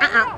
Uh-uh.